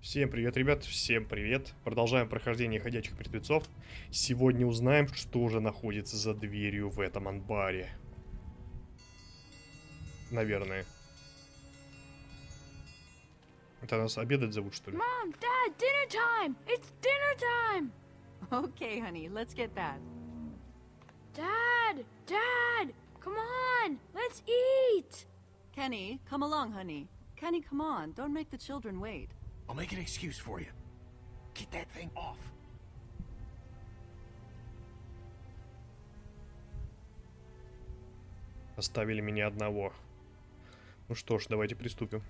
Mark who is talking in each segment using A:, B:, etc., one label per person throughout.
A: Всем привет, ребят, всем привет. Продолжаем прохождение ходячих мертвецов. Сегодня узнаем, что же находится за дверью в этом анбаре. Наверное. Это нас обедать зовут, что ли?
B: Mom, Dad, dinner time! It's dinner time!
C: Okay, honey, let's get that.
B: Dad, Dad, come on, let's eat!
C: Kenny, come along, honey. Kenny, come on. Don't make the children wait.
D: I'll make an excuse for you. Get that thing off.
A: Оставили меня одного. Ну что ж, давайте приступим.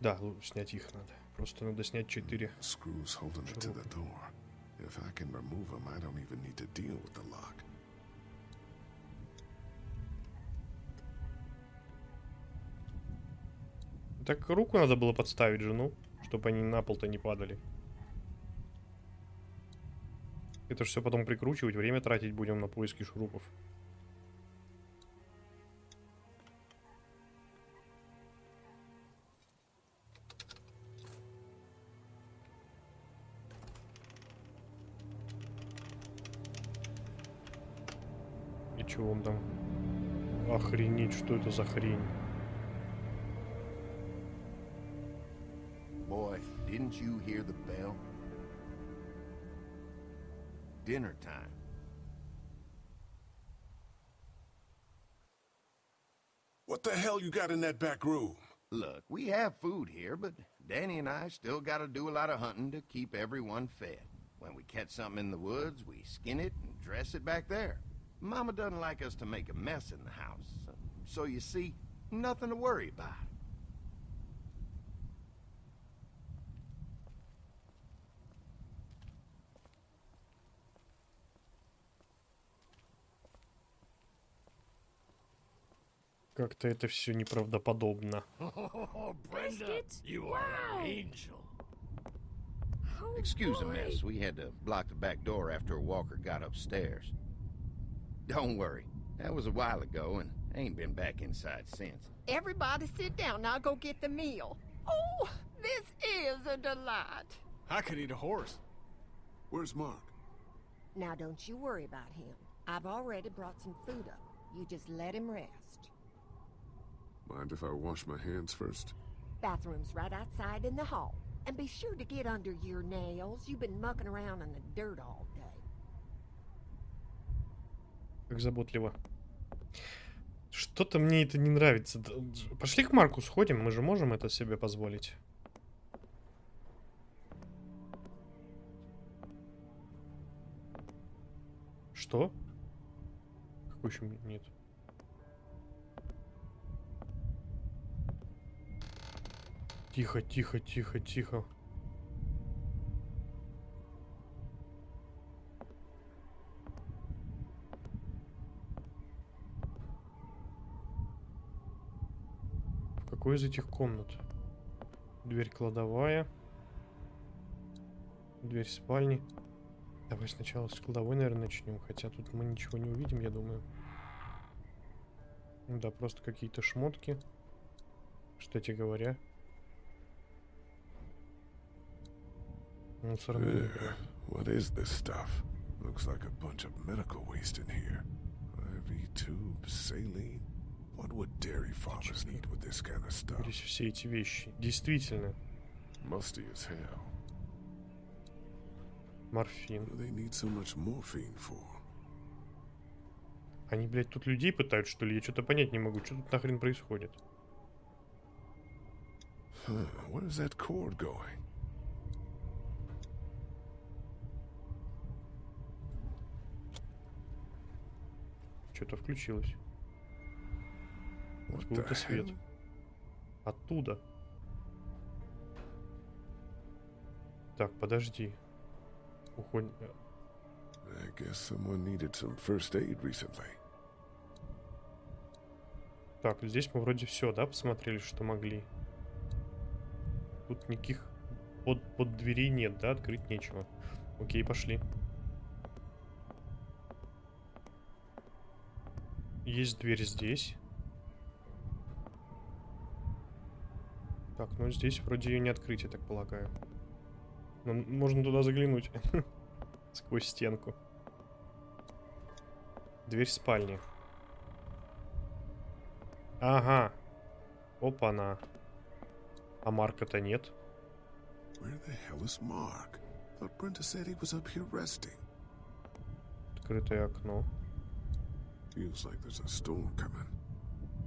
A: Да, снять их надо. Просто надо снять 4.
E: Screws holding it to the door. If I can remove them, I don't even need to deal with the lock.
A: Так руку надо было подставить жену, чтобы они на пол-то не падали. Это же все потом прикручивать, время тратить будем на поиски шурупов. И чего он там? Охренеть, что это за хрень?
D: Didn't you hear the bell? Dinner time.
E: What the hell you got in that back room?
D: Look, we have food here, but Danny and I still gotta do a lot of hunting to keep everyone fed. When we catch something in the woods, we skin it and dress it back there. Mama doesn't like us to make a mess in the house, so you see, nothing to worry about.
A: Как-то это все неправдоподобно.
D: Oh,
B: Biscuits?
D: you
B: are an Wow.
D: angel.
B: Oh,
D: Excuse the
B: boy.
D: mess. We had to block the back door after Walker got upstairs. Don't worry. That was a while ago and ain't been back inside since.
F: Everybody sit down. I'll go get the meal. Oh, this is a delight.
G: I could eat a horse.
E: Where's Mark?
F: Now, don't you worry about him. I've already brought some food up. You just let him rest.
E: Mind if I wash my hands first?
F: Bathroom's right outside in the hall. And be sure to get under your nails. You've been mucking around in the dirt all day.
A: Как заботливо. Что-то мне это не нравится. Д- Пошли к Марку сходим, мы же можем это себе позволить. Что? Какой еще нет? Тихо, тихо, тихо, тихо. В какой из этих комнат? Дверь кладовая. Дверь спальни. Давай сначала с кладовой, наверное, начнем. Хотя тут мы ничего не увидим, я думаю. Да, просто какие-то шмотки. Кстати говоря. Ведро.
E: what is this stuff? Looks like a bunch of medical waste in here. IV tubes, saline. What would dairy farmers need with this kind of stuff?
A: Здесь все эти вещи. Действительно.
E: Musty as hell.
A: Морфин.
E: What do they need so much morphine for?
A: Они, блядь, тут людей пытают, что ли? Я что-то понять не могу. Что тут нахрен происходит?
E: Huh, where's that cord going?
A: Что-то включилось.
E: The
A: Откуда-то свет. Оттуда. Так, подожди. Уходим.
E: I guess someone needed some first aid recently.
A: Так, здесь мы вроде все, да, посмотрели, что могли. Тут никаких под, под дверей нет, да, открыть нечего. Окей, пошли. Есть дверь здесь. Так, ну здесь вроде ее не открыть, я так полагаю. Но м- можно туда заглянуть. Сквозь стенку. Дверь спальни. Ага. Опа-на. А Марка-то нет. Открытое окно.
E: Feels like there's a storm coming.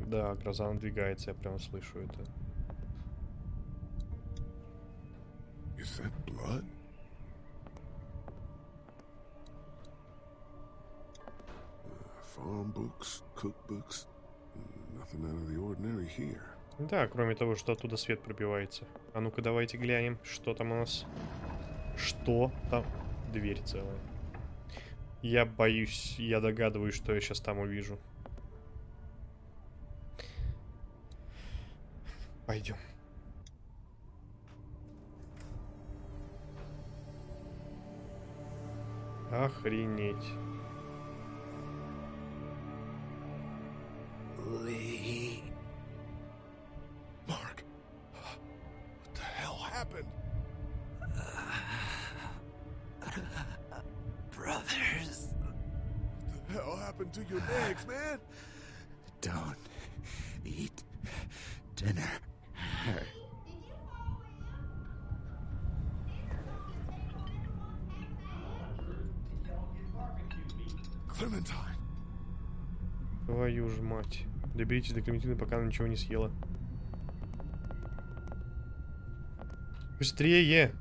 A: Да, гроза надвигается, я прям слышу это.
E: Is that blood? Uh, farm books, cookbooks. Nothing out of the ordinary here.
A: Да, кроме того, что оттуда свет пробивается. А ну-ка давайте глянем, что там у нас. Что там? Дверь целая. Я боюсь, я догадываюсь, что я сейчас там увижу. Пойдем. Охренеть. Твою ж мать. Доберитесь до Клементины, пока она ничего не съела. Быстрее!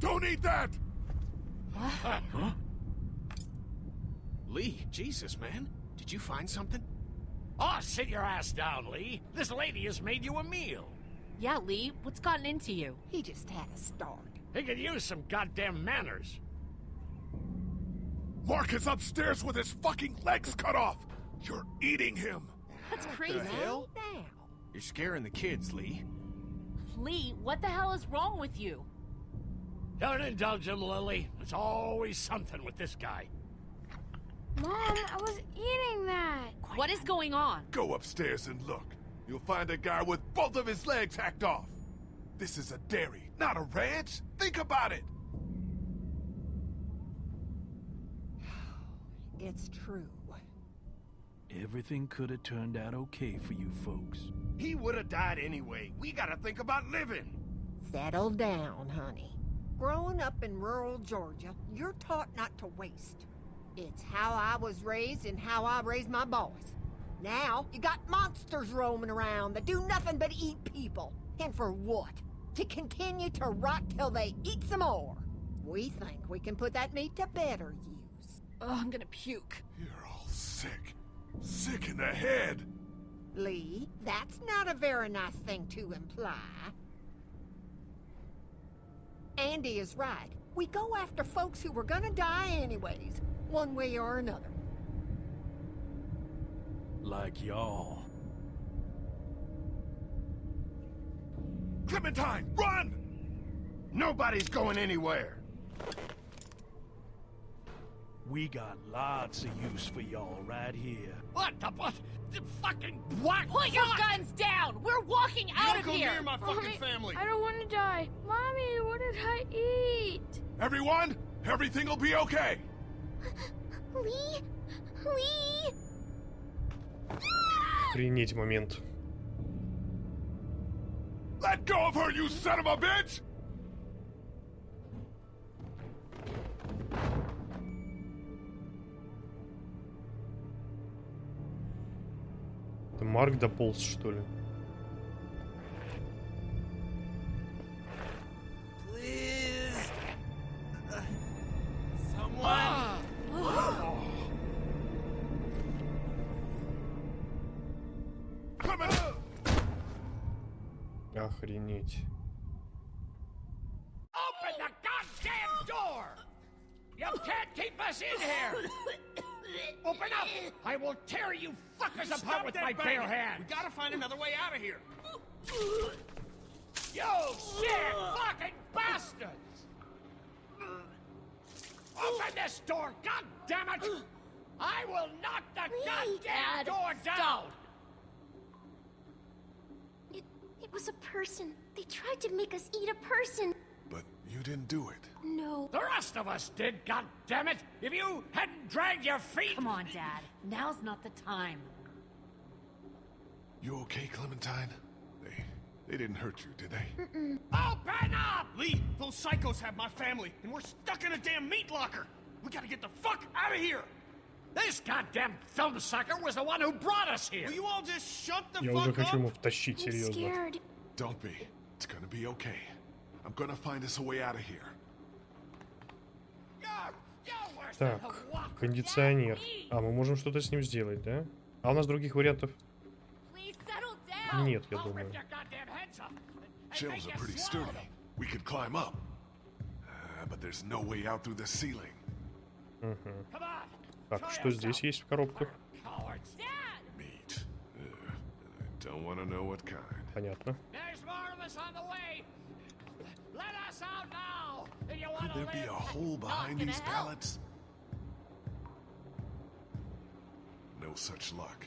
E: Don't eat that!
H: Lee, Jesus, man. Did you find something? Oh, sit your ass down, Lee. This lady has made you a meal.
B: Yeah, Lee, what's gotten into you?
F: He just had a start.
H: He could use some goddamn manners.
E: Mark is upstairs with his fucking legs cut off! You're eating him!
B: That's crazy.
H: What the hell?
F: Now,
H: You're scaring the kids, Lee.
B: Lee, what the hell is wrong with you?
H: Don't indulge him, Lily. There's always something with this guy.
B: Mom, I was eating that. What is going on?
E: Go upstairs and look. You'll find a guy with both of his legs hacked off. This is a dairy, not a ranch. Think about it.
F: it's true.
G: Everything could have turned out okay for you folks.
D: He would have died anyway. We gotta think about living.
F: Settle down, honey. Growing up in rural Georgia, you're taught not to waste. It's how I was raised and how I raised my boys. Now, you got monsters roaming around that do nothing but eat people. And for what? To continue to rot till they eat some more. We think we can put that meat to better use.
B: Oh, I'm gonna puke.
E: You're all sick. Sick in the head.
F: Lee, that's not a very nice thing to imply. Andy is right. We go after folks who were gonna die anyways, one way or another.
G: Like y'all.
E: Clementine, run!
D: Nobody's going anywhere.
G: We got lots of use for y'all right here.
H: What the what? The fucking what?
B: Put your
H: Fuck!
B: guns down! We're walking out of
H: Don't go
B: here!
H: near my fucking family.
B: I don't want to die. Mommy, what did I eat?
E: Everyone, everything will be okay.
B: Lee? Lee?
A: Охренеть момент.
E: Let go of her, you son of a bitch!
A: Это Марк дополз, что ли?
G: Please. Someone.
A: Охренеть.
H: Open the goddamn door! You can't keep us in here! Open up! I will tear you fuckers apart with my bare hands! We gotta find another way out of here! You sick fucking bastards! Open this door, god damn it! I will knock the
B: Please,
H: goddamn
B: Dad,
H: door down!
B: stop. It, Was a person. They tried to make us eat a person.
E: But you didn't do it.
B: No.
H: The rest of us did, goddammit! If you hadn't dragged your feet!
I: Come on, Dad. Now's not the time.
E: You okay, Clementine? They they didn't hurt you, did they?
H: Open oh, up! Lee, those psychos have my family, and we're stuck in a damn meat locker! We gotta get the fuck out of here! This goddamn film sucker was the one who brought us here! Will you all just shut the
A: Я уже хочу ему втащить,
B: I'm
A: серьезно.
B: scared.
E: Don't be. It's gonna be okay. I'm gonna find us a way out of here.
A: Так, кондиционер. А, мы можем что-то с ним сделать, да? А у нас других вариантов нет, я думаю.
E: Shelves are pretty sturdy. We could climb up. Uh, but there's no way out through the ceiling.
A: Так, что здесь есть в коробках?
E: Uh.
A: Понятно.
E: Could there be a hole behind these pallets? No such luck.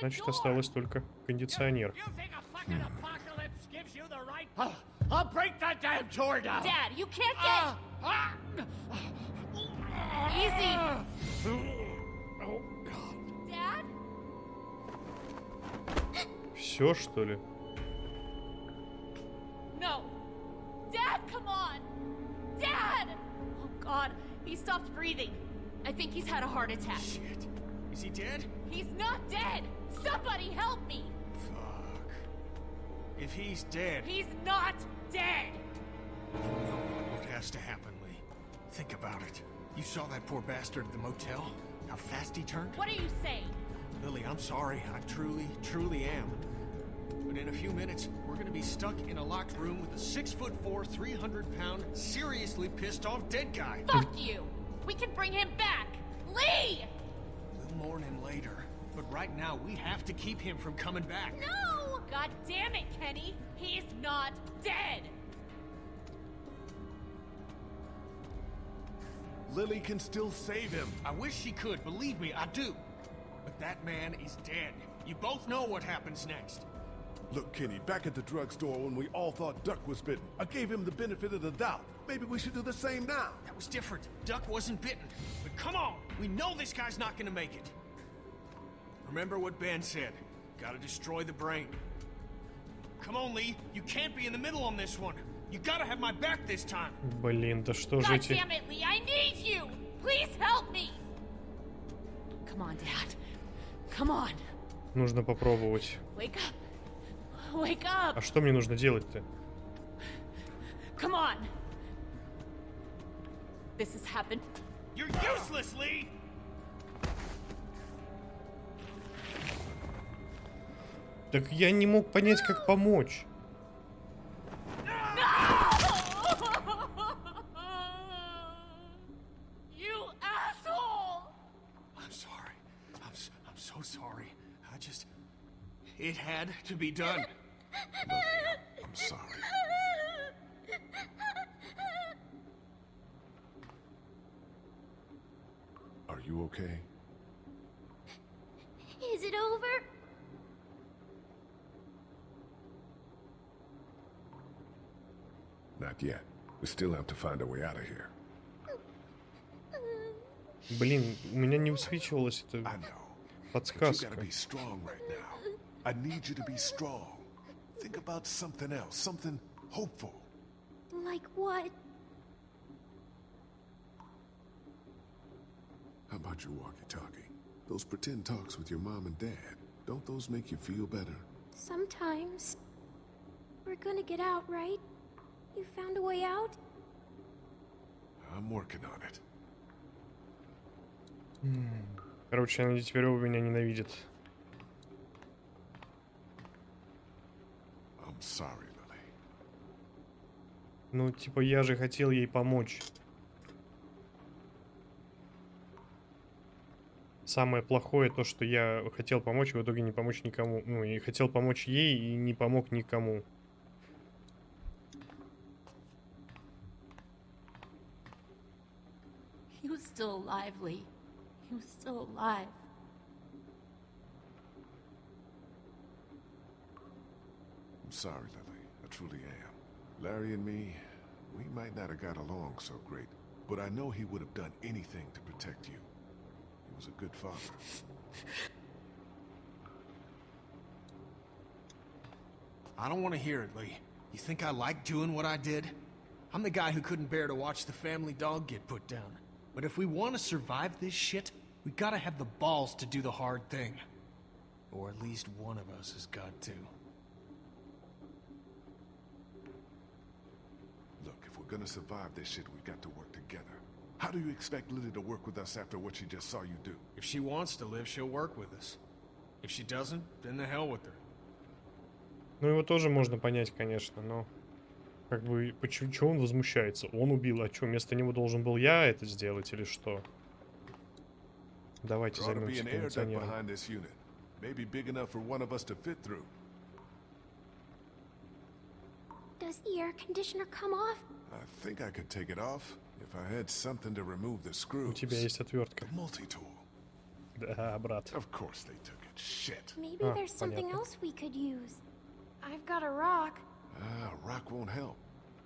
A: Значит, осталось только кондиционер.
H: Right? I'll, break that damn door down!
B: Dad, you can't get.
H: Ah, ah.
A: Все, что ли?
B: No. Dad, come on. Dad. Oh God, he stopped breathing. I think he's had a heart attack.
H: Shit. Is he dead?
B: He's not dead. Somebody help me.
H: Fuck. If he's dead,
B: He's not dead.
H: you know what has to happen, Lee. Think about it. You saw that poor bastard at the motel? How fast he turned?
B: What are you saying?
H: Lily, I'm sorry. I truly, truly am. But in a few minutes, we're gonna be stuck in a locked room with a six foot four, 300 pound, seriously pissed off dead guy.
B: Fuck you. We can bring him back. Lee!
H: We'll mourn him later. But right now, we have to keep him from coming back.
B: No! God damn it, Kenny. He's not dead.
E: Lily can still save him.
H: I wish she could, believe me, I do. But that man is dead. You both know what happens next.
E: Look, Kenny, back at the drugstore when we all thought Duck was bitten, I gave him the benefit of the doubt. Maybe we should do the same now.
H: That was different. Duck wasn't bitten. But come on, we know this guy's not gonna make it. Remember what Ben said. Gotta destroy the brain. Come on, Lee. You can't be in the middle on this one. You gotta have my back this time.
A: Блин, да что же
B: God
A: эти...
B: damn it, Lee. I need you. Please help me.
I: Come on, Dad. Come on.
A: Нужно попробовать.
B: Wake up. Wake up.
A: А что мне нужно делать-то?
B: Come on. This has happened.
H: You're useless, Lee!
A: Так я не мог понять, как помочь.
B: You asshole!
H: I'm sorry. I'm, I'm so sorry. I just. It had to be done.
E: find a way out of here.
A: Блин, у меня не высвечивалась
E: I
A: эта
E: know. But you
A: подсказка.
E: gotta be strong right now. I need you to be strong. Think about something else, something hopeful.
B: Like what?
E: How about your walkie-talkie? Those pretend talks with your mom and dad. Don't those make you feel better?
B: Sometimes. We're gonna get out, right? You found a way out?
E: I'm working on it.
A: Короче, они теперь оба меня ненавидят.
E: I'm sorry, Lily.
A: Ну, типа, я же хотел ей помочь. Самое плохое то, что я хотел помочь, и в итоге не помочь никому. Ну, и хотел помочь ей, и не помог никому.
B: Alive, Lee. He was still alive.
E: I'm sorry, Lily. I truly am. Larry and me, we might not have got along so great, but I know he would have done anything to protect you. He was a good father.
H: I don't want to hear it, Lee. You think I like doing what I did? I'm the guy who couldn't bear to watch the family dog get put down. But if we want to survive this shit, we gotta have the balls to do the hard thing. Or at least one of us has got to.
E: Look, if we're gonna survive this shit, we've got to work together. How do you expect Lily to work with us after what she just saw you do?
H: If she wants to live, she'll work with us. If she doesn't, then the hell with her.
A: Ну, его тоже можно понять, конечно, но... Как бы, почему чего он возмущается? Он убил, а что, вместо него должен был я это сделать или что? Давайте займемся кондиционером.
E: behind this unit. Maybe big enough for one of us to fit through.
J: Does the air conditioner come off?
E: I think I could take it off if I had something to remove the screws.
A: У тебя есть отвертка.
E: Multi-tool.
A: Да, брат.
E: Of course they took it. Shit.
J: Maybe
A: Ah,
J: there's something
A: понятно.
J: else we could use. I've got a rock.
E: Ah, rock won't help.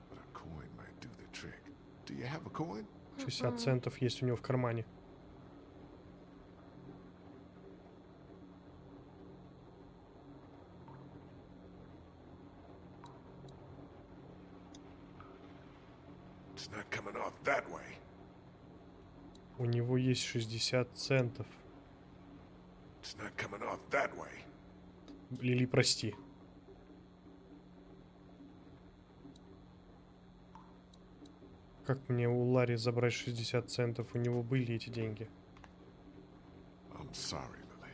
E: But a coin might do the trick. Do you have a coin?
A: 60 центов есть у него в кармане.
E: It's not coming off that way.
A: У него есть 60 центов.
E: It's not coming off that way.
A: Лили, прости. Как мне у Ларри забрать 60 центов? У него были эти деньги.
E: I'm sorry, Lily.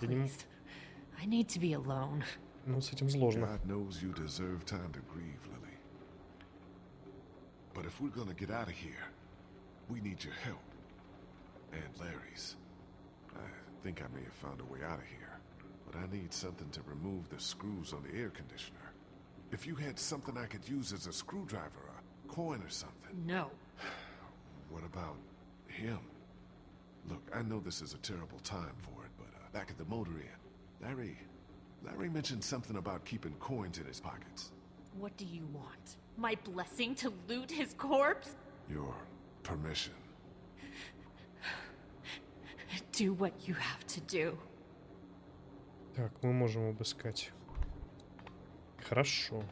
A: Я не м-
I: Please. I need to be alone.
A: Ну, с этим сложно.
E: God knows you deserve time to grieve, Lily. But if we're gonna get out of here, we need your help. And Larry's. I think I may have found a way out of here. But I need something to remove the screws on the air conditioner. If you had something I could use as a screwdriver, a coin or something.
I: No.
E: What about him? Look, I know this is a terrible time for it, but uh, back at the motor inn, Larry, Larry mentioned something about keeping coins in his pockets.
I: What do you want? My blessing to loot his corpse?
E: Your permission.
I: Do what you have to do.
A: Так, мы можем обыскать. Хорошо.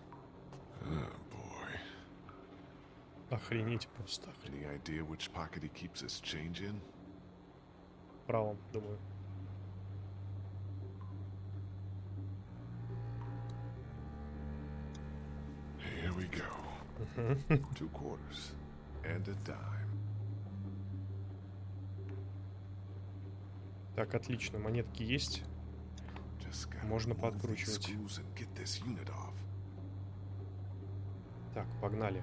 A: Охренеть просто.
E: idea which he keeps in?
A: Правом, думаю.
E: Here we go. Two quarters and a dime.
A: Так, отлично. Монетки есть. Можно подкручивать.
E: screws and get this unit off.
A: Так, погнали.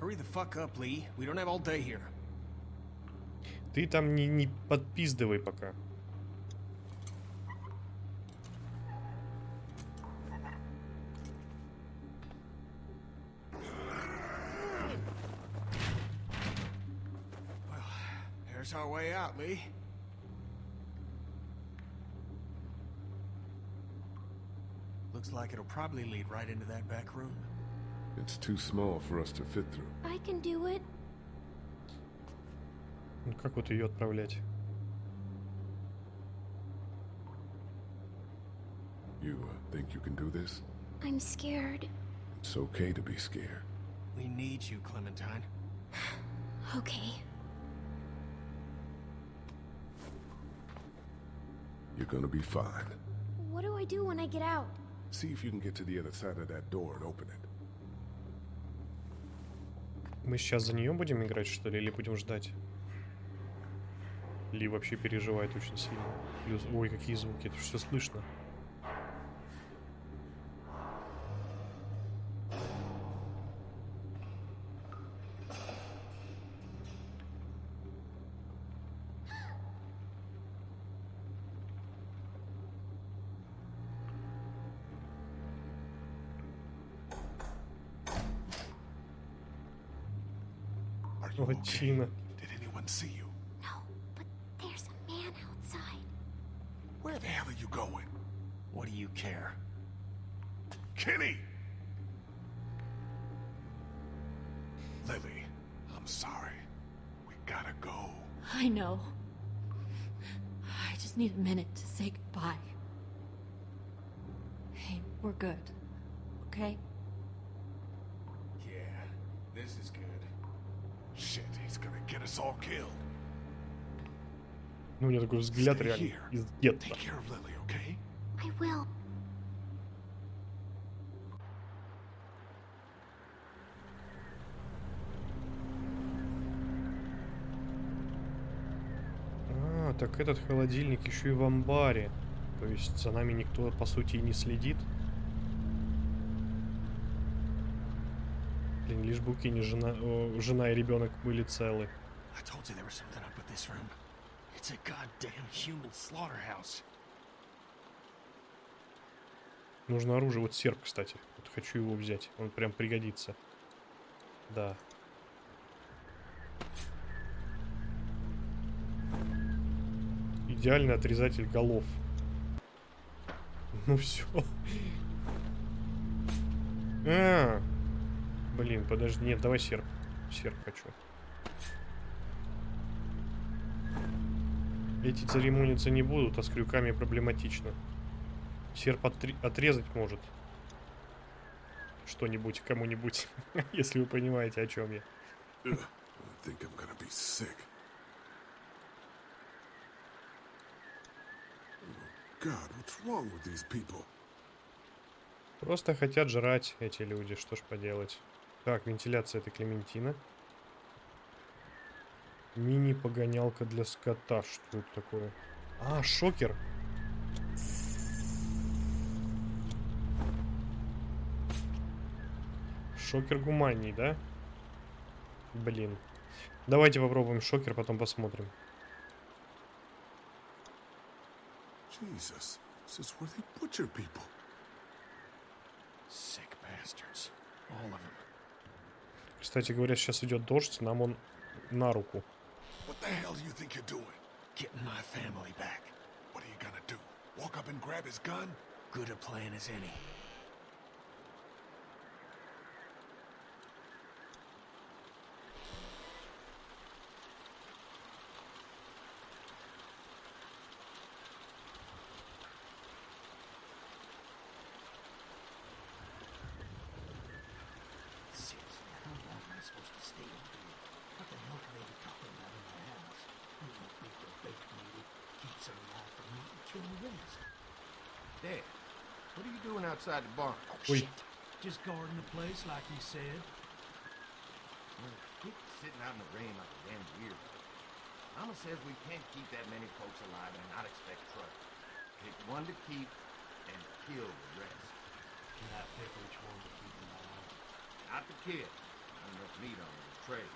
H: Hurry the fuck up, Lee. We don't have all day here.
A: Ты там не, не подпиздывай пока.
H: like it'll probably lead right into that back room.
E: It's too small for us to fit through.
J: I can do it.
A: Ну как вот ее отправлять?
E: You uh, think you can do this?
J: I'm scared.
E: It's okay to be scared.
H: We need you, Clementine.
J: Okay.
E: You're gonna be fine.
J: What do I do when I get out?
E: See if you can get to the other side of that door and open it.
A: Мы сейчас за нее будем играть, что ли, или будем ждать? Ли вообще переживает очень сильно. Ой, какие звуки, это все слышно.
E: You okay?
A: Лачина.
E: Did anyone see you?
J: No, but there's a man outside.
E: Where the hell are you going?
H: What do you care?
E: Kenny! Lily, I'm sorry. We gotta go.
I: I know. I just need a minute to say goodbye. Hey, we're good. Okay?
H: Yeah, this is good.
A: Ну, у него такой взгляд
E: Stay
A: реально
E: here.
A: из детства.
E: Take care of Lily, okay?
J: I will.
A: А, так этот холодильник еще и в амбаре. То есть за нами никто, по сути, и не следит. Блин, лишь Кенни жена, о, жена и ребенок были целы. Нужно оружие. Вот серп, кстати. Вот хочу его взять. Он прям пригодится. Да. Идеальный отрезатель голов. Ну все. А, блин, подожди, нет, давай серп. Серп хочу. Эти церемониться не будут, а с крюками проблематично. Серп отре- отрезать может. Что-нибудь кому-нибудь, если вы понимаете, о чем я.
E: Oh, God, what's wrong with these people?
A: Просто хотят жрать эти люди, что ж поделать. Так, вентиляция это Клементина. Мини-погонялка для скота. Что это такое? А, шокер. Шокер гуманний, да? Блин. Давайте попробуем шокер, потом посмотрим.
E: Jesus, this is where they butcher people.
H: Sick bastards. All of them.
A: Кстати говоря, сейчас идет дождь, нам он на руку.
H: Good a plan as any. For me and kill the rest.
D: Dad, what are you doing outside the barn?
H: Oh,
A: Oi.
H: shit.
G: Just guarding the place like you said.
D: Keep sitting out in the rain like a damn weirdo. Mama says we can't keep that many folks alive and not expect trouble. Pick one to keep and kill the rest.
H: Can I pick which one to keep alive?
D: Not the kid. Not enough meat on the tray.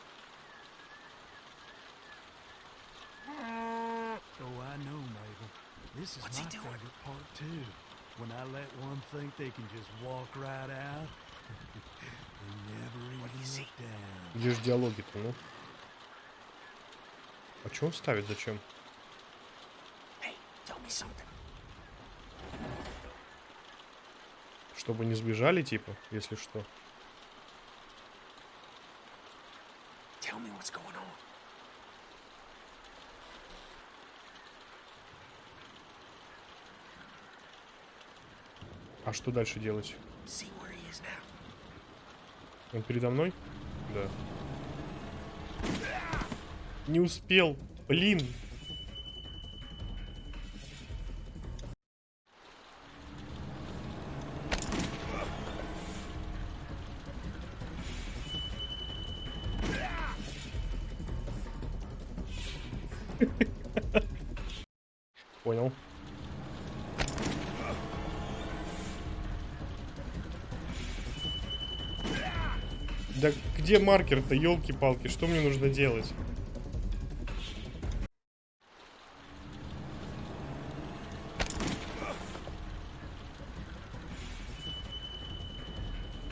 G: Ah, This is
H: What's he
G: my
H: doing?
G: favorite part too. When I let one think they can just walk right out, they never even look down.
A: Где же диалоги-то, ну? А что он ставит, зачем?
H: Hey, tell me something.
A: Чтобы не сбежали, типа, если что.
H: Tell me what's going on.
A: А что дальше делать? Он передо мной? Да. Не успел. Блин. Понял. Да где маркер-то, елки-палки, что мне нужно делать?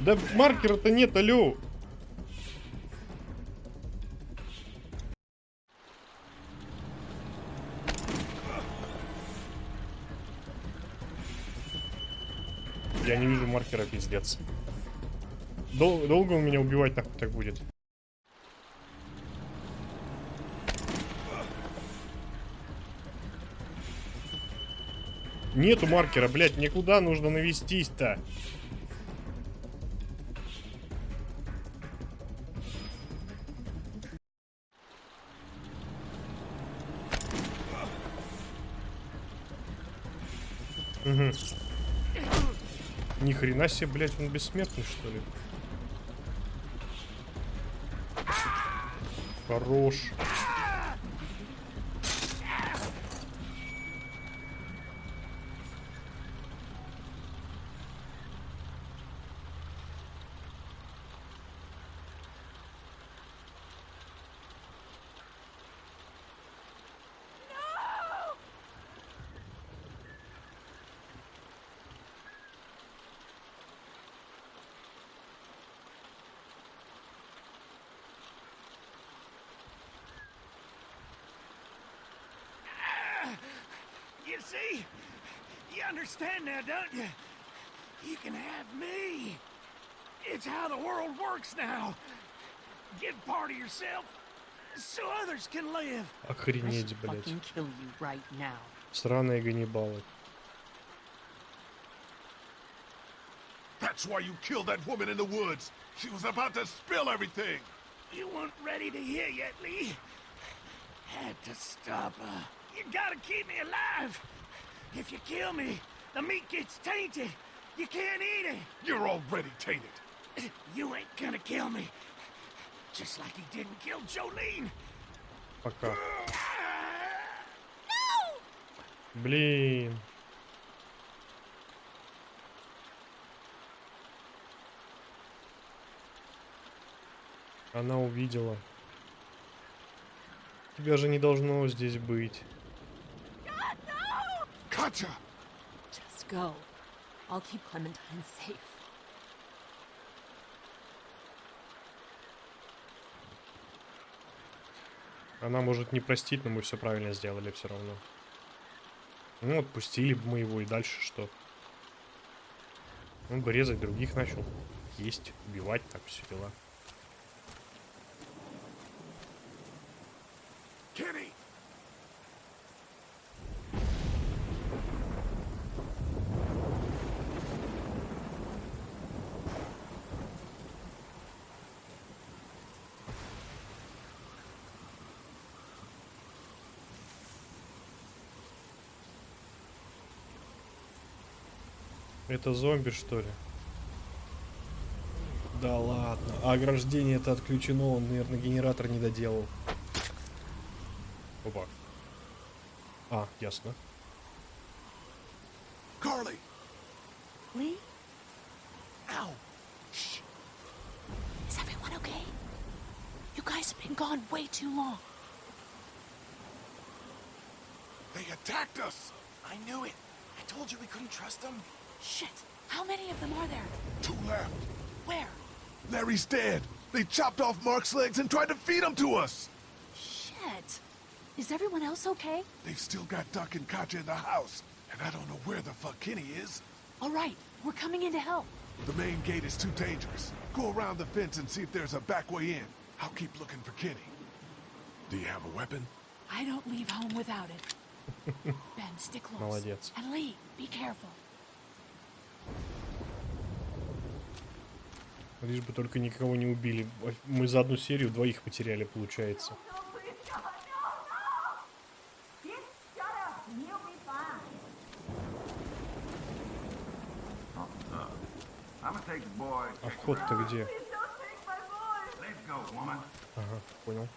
A: Да маркера-то нет, алло! Я не вижу маркера, пиздец. Дол- долго он меня убивать нахуй так будет? Нету маркера, блядь, никуда нужно навестись-то. Угу. Ни хрена себе, блядь, он бессмертный, что ли? Хорош.
G: see? You understand now, don't you? You can have me. It's how the world works now. Give part of yourself so others can live.
A: Охренеть, блядь.
K: Fucking kill you right now.
A: Сраные Ганнибалы.
E: That's why you killed that woman in the woods. She was about to spill everything.
G: You weren't ready to hear yet, Lee. Had to stop her. You gotta keep me alive. If you kill me, the meat gets tainted. You can't eat it.
E: You're already tainted.
G: You ain't gonna kill me. Just like he didn't kill Jolene.
A: Пока. Блин. Она увидела. Тебя же не должно здесь быть.
E: Katya!
I: Just go. I'll keep Clementine safe.
A: Она может не простить, но мы все правильно сделали все равно. Ну, отпустили бы мы его и дальше что? Он бы резать других начал. Есть, убивать, так все дела.
E: Kenny!
A: Это зомби, что ли? Да ладно. А ограждение это отключено, он, наверное, генератор не доделал. Опа. А, ясно.
E: Carly!
K: Lee?
E: Ow!
K: Is everyone okay? You guys have been gone way too long.
E: They attacked us!
L: I knew it. I told you we couldn't trust them.
K: Shit. How many of them are there?
E: Two left.
K: Where?
E: Larry's dead. They chopped off Mark's legs and tried to feed him to us.
K: Shit. Is everyone else okay?
E: They've still got Duck and Katya in the house, and I don't know where the fuck Kenny is.
K: All right. We're coming in to help.
E: The main gate is too dangerous. Go around the fence and see if there's a back way in. I'll keep looking for Kenny. Do you have a weapon?
K: I don't leave home without it. Ben, stick close.
A: Молодец.
K: And Lee, be careful.
A: Лишь бы только никого не убили. Мы за одну серию двоих потеряли, получается. А вход-то где? Ага, понял.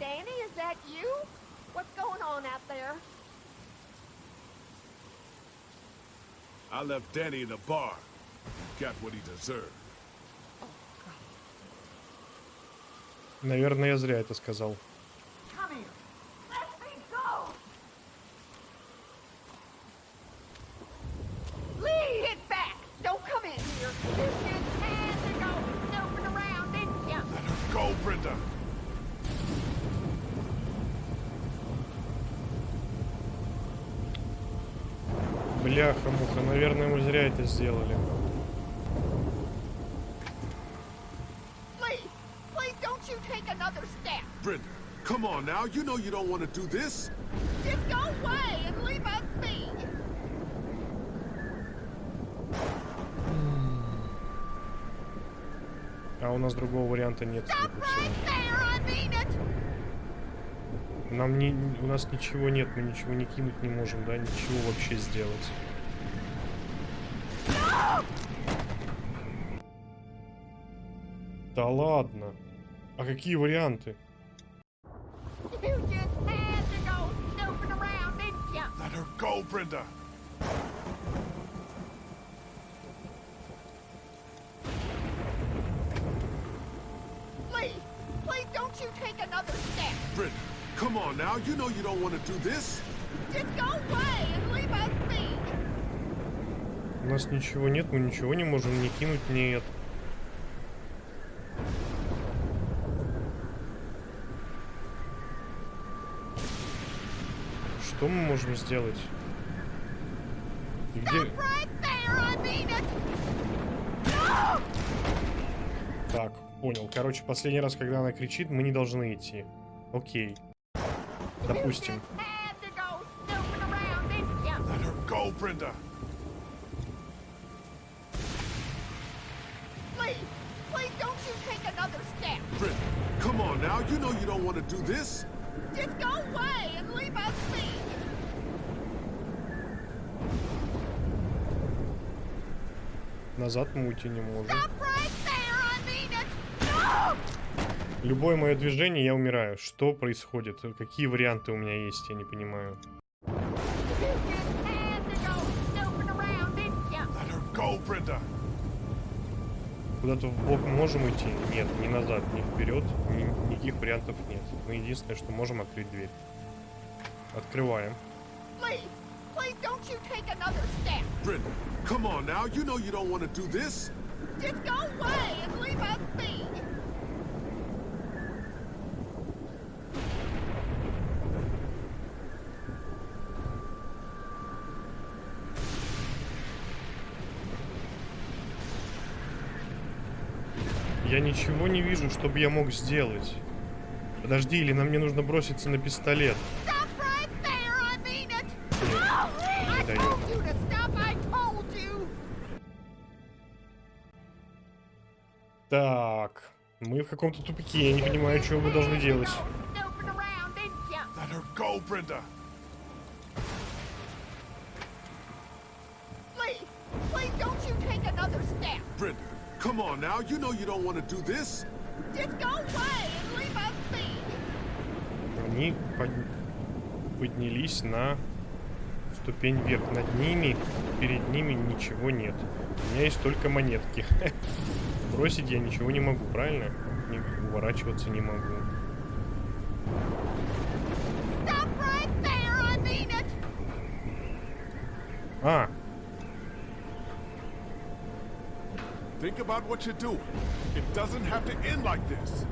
F: Danny, is that you? What's going on out there?
E: I left Danny in the bar. He got what he deserved.
A: Наверное, я зря это сказал. Это сделали.
F: Please, please don't you take another step.
E: Brenda, come on now. You know you don't want to do this.
F: Just go away and leave us be.
A: А у нас другого варианта нет, судя по всему.
F: There, I mean it.
A: Нам не, у нас ничего нет, мы ничего не кинуть не можем, да, ничего вообще сделать. Да ладно. А какие варианты?
F: Go
E: Brenda.
F: Please, please don't you take another step.
E: Brenda, come on now. You know you don't want to do this.
F: Just go away and leave us be.
A: У нас ничего нет, мы ничего не можем не кинуть, нет. Что мы можем сделать? И где... Так, понял. Короче, последний раз, когда она кричит, мы не должны идти. Окей. Допустим.
E: Come on now. You know you don't want to do this.
F: Just go away and leave us be.
A: Назад мы уйти не можем. Любое мое движение, я умираю. Что происходит? Какие варианты у меня есть, я не понимаю. Куда-то в бок можем идти? Нет, ни назад, ни вперед, ни- никаких вариантов нет. Мы единственное, что можем открыть дверь. Открываем.
F: Please, please
E: come on now. You know you don't want to do this.
F: Just go away and leave us be.
A: Я ничего не вижу, чтобы я мог сделать. Подожди, или нам не нужно броситься на пистолет?
F: Stop
A: мы в каком-то тупике, я не понимаю, что мы должны делать.
E: Brenda, come on now. You know you don't want to do this.
F: Just go away and leave us be.
A: Они под- поднялись на ступень вверх. Над ними, перед ними ничего нет. У меня есть только монетки. Бросить я ничего не могу, правильно? Не, уворачиваться не могу.
F: Right there, I mean it.
A: А,
E: Think about what you do. It doesn't have to end like this.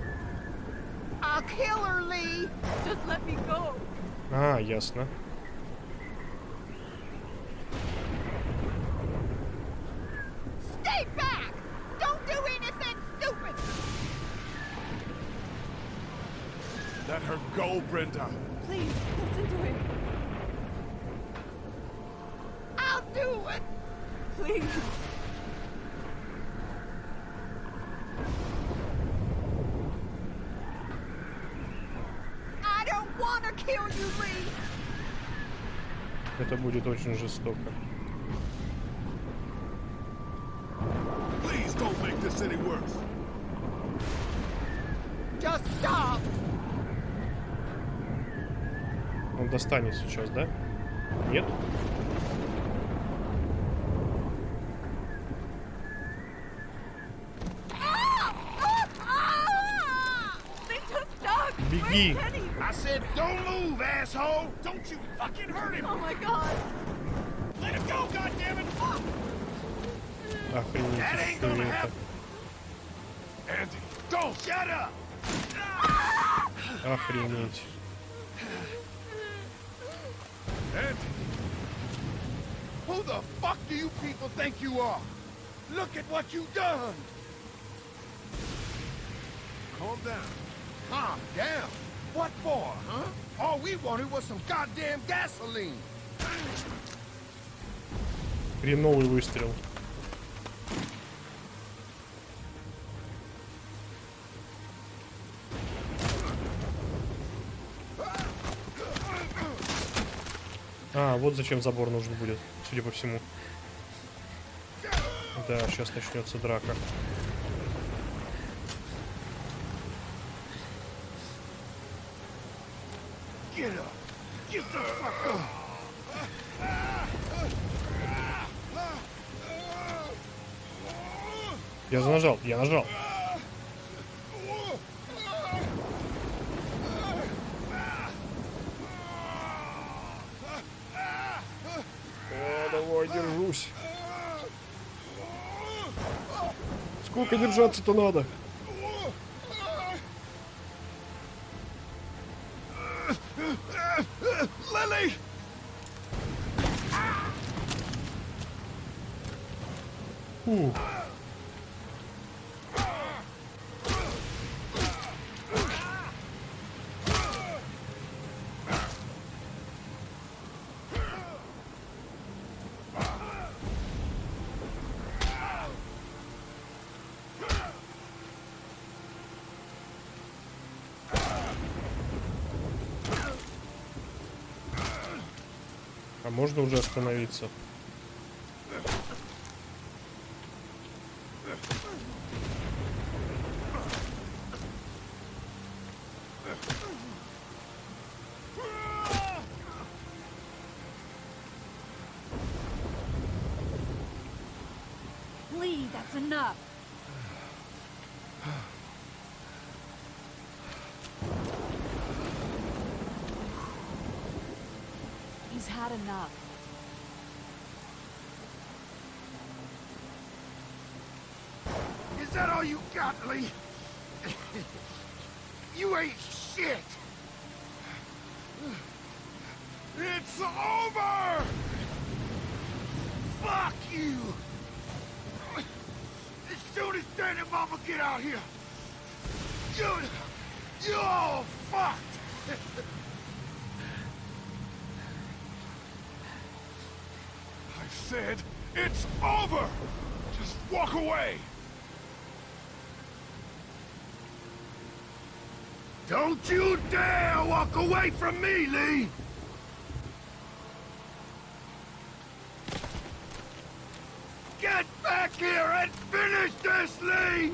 F: I'll kill her, Lee.
C: Just let me go.
A: а, ясно.
F: Stay back. Don't do anything stupid.
E: Let her go, Brenda.
C: Please, listen to him.
F: I'll do it.
C: Please.
F: I don't want to kill you, Lee.
A: Это будет очень жестоко.
E: Please don't make this any worse.
F: Just stop.
A: Он достанет сейчас, да? Нет? Беги!
C: Where's Kenny?
G: I said, don't move, asshole! Don't you fucking hurt him!
C: Oh my god.
G: Let him go, goddammit! That
A: Охренеть,
G: ain't
A: что
G: gonna
A: это?
G: happen!
E: Andy,
G: Don't shut up!
A: Охренеть.
E: Andy.
M: Who the fuck do you people think you are? Look at what you done!
E: Calm down.
M: Calm down? What for, huh? All we wanted was some goddamn gasoline.
A: Хреновый выстрел. А, вот зачем забор нужен будет, судя по всему. Да, сейчас начнется драка.
D: Get up! Get the fuck up!
A: Я нажал, я нажал. О, давай, держусь. Сколько держаться-то надо?
D: Lily!
A: Фу. А можно уже остановиться?
D: You ain't shit! It's over! Fuck you! As soon as Danny Mama get out here, you... you all fucked!
E: I said it's over! Just walk away!
D: Don't you dare walk away from me, Lee! Get back here and finish this, Lee!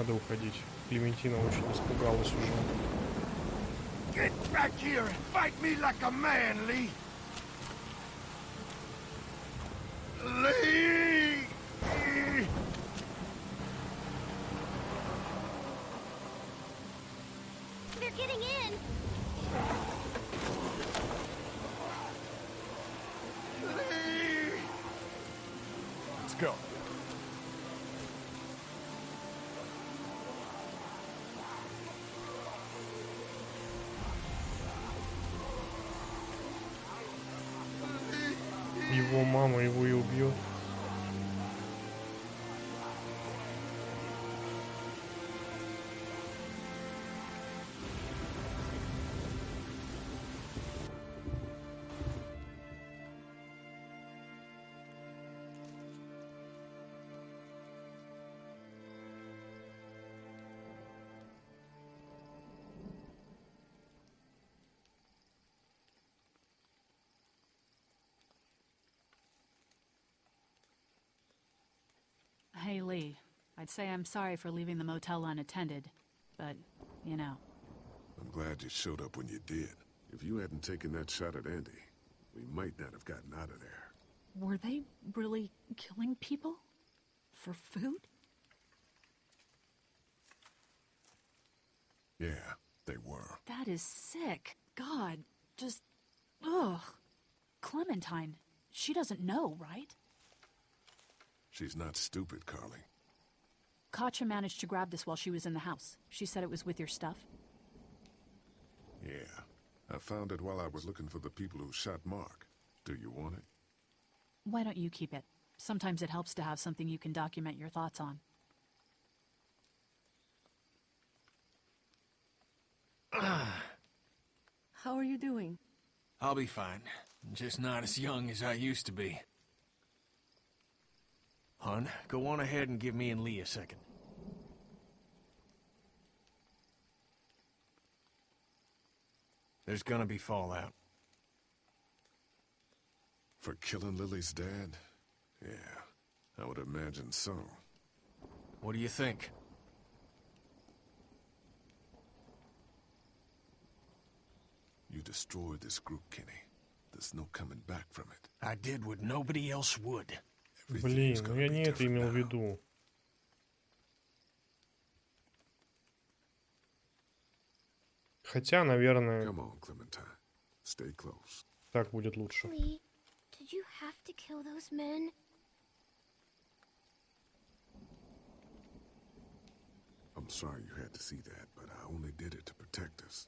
A: Надо уходить. Клементина очень испугалась уже.
D: Get back here and fight me like a man, Lee! Lee!
F: They're getting in.
D: Lee!
E: Let's go.
A: Его мама его и убьет.
K: Hey, Lee. I'd say I'm sorry for leaving the motel unattended, but, you know.
E: I'm glad you showed up when you did. If you hadn't taken that shot at Andy, we might not have gotten out of there.
K: Were they really killing people? For food?
E: Yeah, they were.
K: That is sick. God, just. Ugh. Clementine, she doesn't know, right?
E: She's not stupid, Carly.
K: Katja managed to grab this while she was in the house. She said it was with your stuff.
E: Yeah. I found it while I was looking for the people who shot Mark. Do you want it?
K: Why don't you keep it? Sometimes it helps to have something you can document your thoughts on.
C: How are you doing?
H: I'll be fine. Just not as young as I used to be. Hun, go on ahead and give me and Lee a second. There's gonna be fallout.
E: For killing Lily's dad? Yeah, I would imagine so.
H: What do you think?
E: You destroyed this group, Kenny. There's no coming back from it.
H: I did what nobody else would.
A: Блин, ну я не это имел в виду. Хотя, наверное,
E: Come on, Clementine. Stay close.
A: так будет лучше.
E: I'm sorry you had to see that, but I only did it to protect us.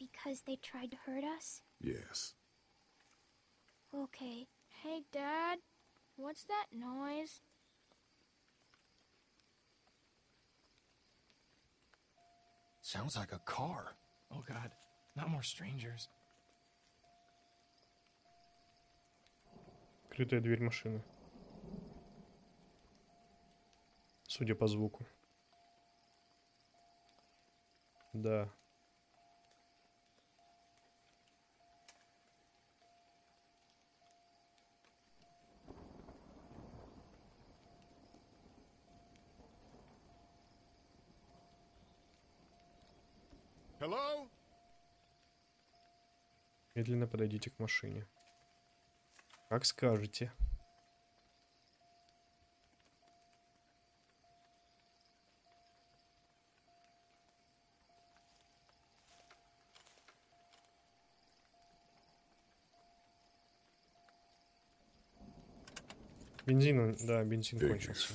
J: Because they tried to hurt us?
E: Yes.
J: Okay.
N: Hey, Dad. What's that noise?
H: Sounds like a car.
L: Oh god, not more strangers.
A: Открытая дверь машины. Судя по звуку. Да.
E: Hello?
A: Медленно подойдите к машине. Как скажете. Бензин, да, бензин кончился.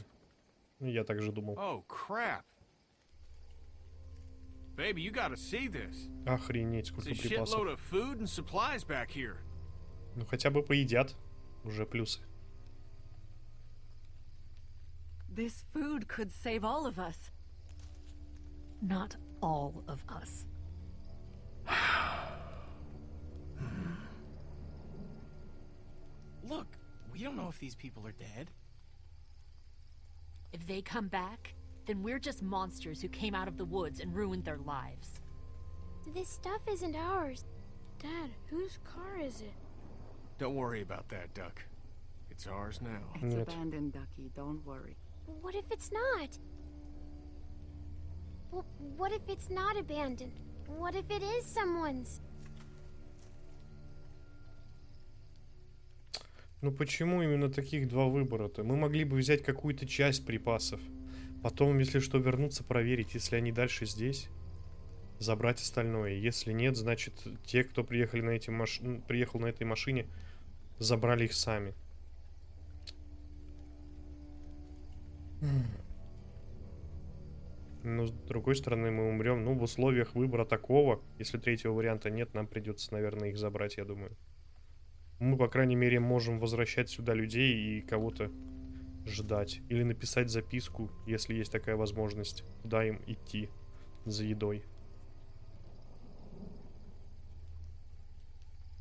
A: Я так же думал.
H: Oh, crap. Baby, you gotta see this.
A: Охренеть,
H: It's
A: сколько
H: a shitload
A: припасов.
H: of food and supplies back here.
A: Ну хотя бы поедят. Уже плюсы.
C: This food could save all of us.
I: Not all of us.
L: Look, we don't know if these people are dead.
I: If they come back, then we're just monsters who came out of the woods and ruined their lives.
N: This stuff isn't ours. Dad, whose car is it?
H: Don't worry about that, Duck. It's ours now.
C: It's
A: Нет.
C: abandoned, Ducky. Don't worry.
J: What if it's not? Well, what if it's not abandoned? What if it is someone's?
A: Ну почему именно таких два выбора-то? Мы могли бы взять какую-то часть припасов. Потом, если что, вернуться, проверить, если они дальше здесь. Забрать остальное. Если нет, значит, те, кто приехали на эти маш... приехал на этой машине, забрали их сами. Но с другой стороны, мы умрем. Ну, в условиях выбора такого, если третьего варианта нет, нам придется, наверное, их забрать, я думаю. Мы, по крайней мере, можем возвращать сюда людей и кого-то ждать. Или написать записку, если есть такая возможность, куда им идти за едой.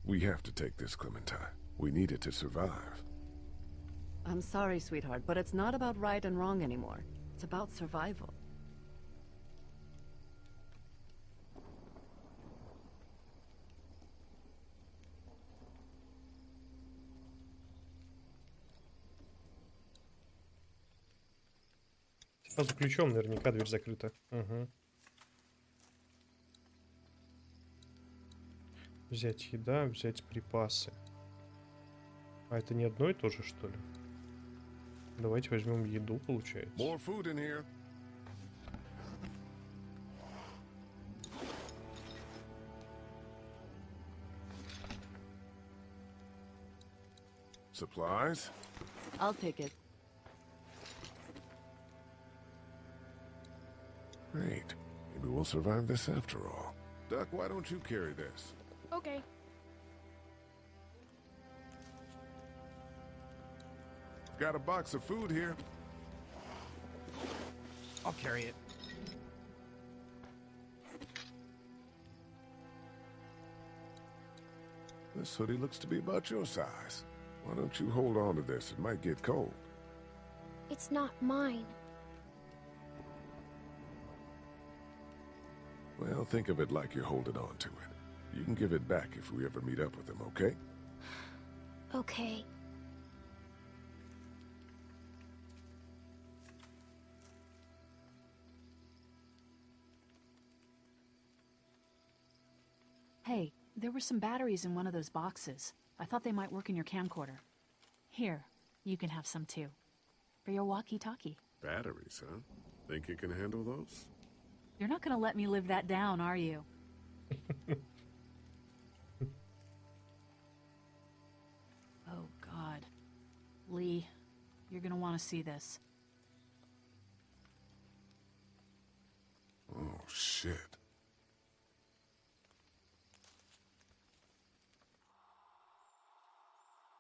E: We have to take this, Clementine. We need it to survive.
C: I'm sorry, sweetheart, but it's not about right and wrong anymore. It's about survival.
A: Сразу ключом наверняка дверь закрыта. Угу. Взять еда, взять припасы. А это не одно и то же, что ли? Давайте возьмем еду, получается.
E: More food in here. Supplies?
C: I'll take it.
E: Great. Maybe we'll survive this after all. Duck, why don't you carry this?
N: Okay.
E: Got a box of food here.
L: I'll carry it.
E: This hoodie looks to be about your size. Why don't you hold on to this? It might get cold.
N: It's not mine.
E: Well, think of it like you're holding on to it. You can give it back if we ever meet up with him, okay?
N: Okay.
K: Hey, there were some batteries in one of those boxes. I thought they might work in your camcorder. Here, you can have some too. For your walkie-talkie.
E: Batteries, huh? Think you can handle those?
K: You're not gonna let me live that down, are you? oh, God. Lee, you're gonna want to see this.
E: Oh, shit.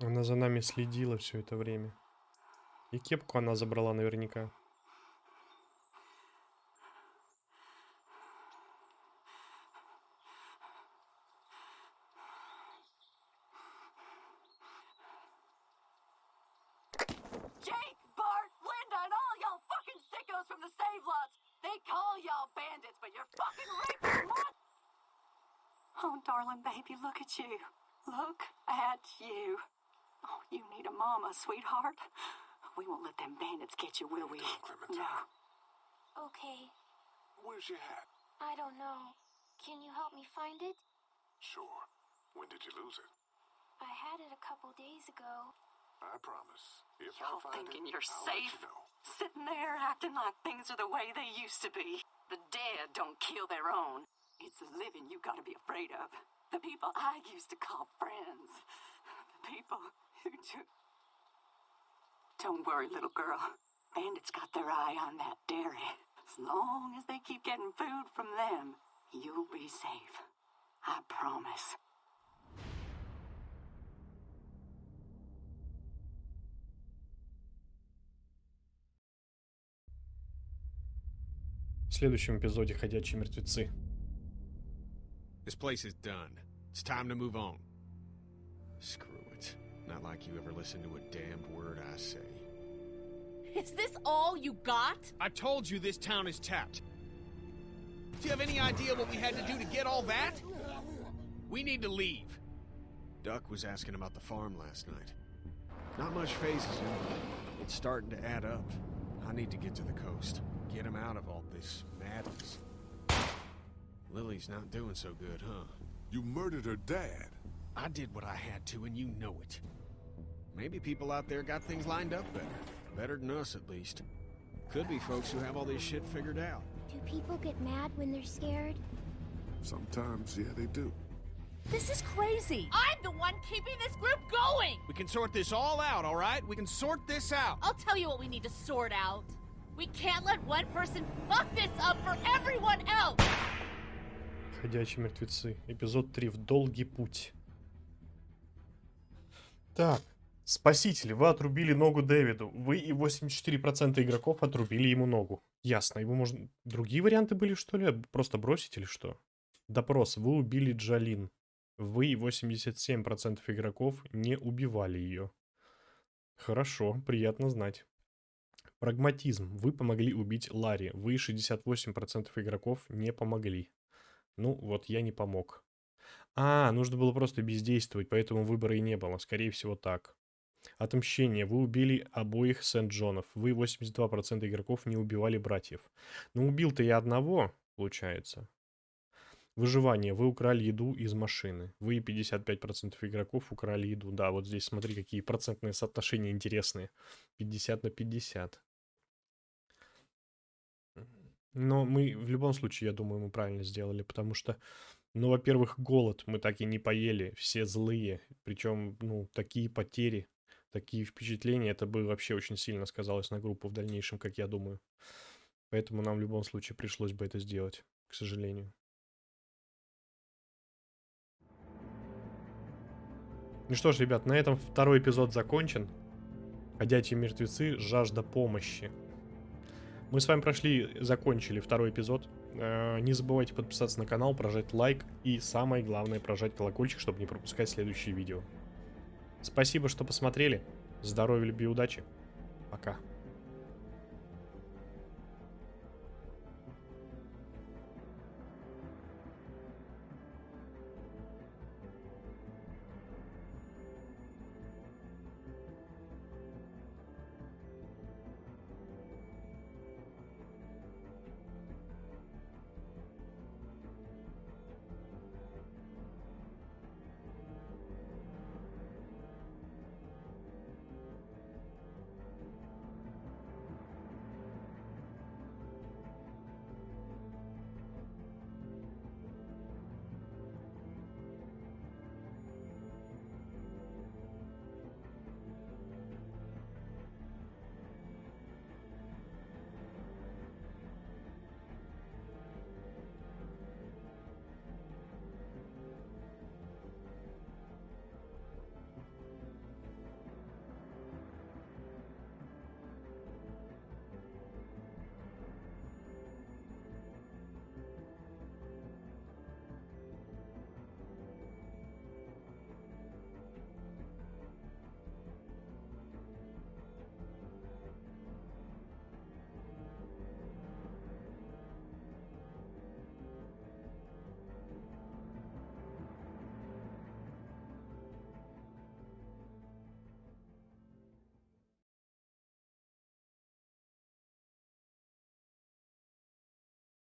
A: Она за нами следила все это время. И кепку она забрала наверняка.
O: Darling baby, look at you. Look at you. Oh, you need a mama, sweetheart. We won't let them bandits get you, will we? No.
N: Okay.
E: Where's your hat?
N: I don't know. Can you help me find it?
E: Sure. When did you lose it?
N: I had it a couple days ago.
E: I promise. If
O: Y'all
E: I find
O: thinking
E: it,
O: you're
E: I'll let
O: safe?
E: you know.
O: Sitting there acting like things are the way they used to be. The dead don't kill their own. It's the living you gotta be afraid of. The people I used to call friends. The people who took. Don't worry, little girl. Bandits got their eye on that dairy. As long as they keep getting food from them, you'll be safe. I promise.
A: В следующем эпизоде «Ходячие мертвецы».
H: This place is done. It's time to move on. Screw it. Not like you ever listen to a damned word I say.
B: Is this all you got?
H: I told you this town is tapped. Do you have any idea what we had to do to get all that? We need to leave. Duck was asking about the farm last night. Not much phases him, it's starting to add up. I need to get to the coast. Get him out of all this madness. Lily's not doing so good, huh?
E: You murdered her dad.
H: I did what I had to, and you know it. Maybe people out there got things lined up better. Better than us, at least. Could be folks who have all this shit figured out.
N: Do people get mad when they're scared?
E: Sometimes, yeah, they do.
B: This is crazy. I'm the one keeping this group going.
H: We can sort this all out, all right? We can sort this out.
B: I'll tell you what we need to sort out. We can't let one person fuck this up for everyone else.
A: Ходячие мертвецы. Эпизод 3. В долгий путь. Так. Спасители, вы отрубили ногу Дэвиду. Вы и 84% игроков отрубили ему ногу. Ясно. Его можно... Другие варианты были, что ли? Просто бросить или что? Допрос. Вы убили Джалин. Вы и 87% игроков не убивали ее. Хорошо, приятно знать. Прагматизм. Вы помогли убить Ларри. Вы и 68% игроков не помогли. Ну, вот я не помог. А, нужно было просто бездействовать, поэтому выбора и не было. Скорее всего, так. Отмщение. Вы убили обоих Сент-Джонов. Вы 82% игроков не убивали братьев. Ну, убил-то я одного, получается. Выживание. Вы украли еду из машины. Вы и 55% игроков украли еду. Да, вот здесь смотри, какие процентные соотношения интересные. 50 на 50. Но мы в любом случае, я думаю, мы правильно сделали, потому что, ну, во-первых, голод мы так и не поели, все злые, причем, ну, такие потери. такие впечатления, это бы вообще очень сильно сказалось на группу в дальнейшем, как я думаю. Поэтому нам в любом случае пришлось бы это сделать, к сожалению. Ну что ж, ребят, на этом второй эпизод закончен. Ходячие мертвецы, жажда помощи. Мы с вами прошли, закончили второй эпизод. Э, не забывайте подписаться на канал, прожать лайк и самое главное, прожать колокольчик, чтобы не пропускать следующие видео. Спасибо, что посмотрели. Здоровья, любви, удачи.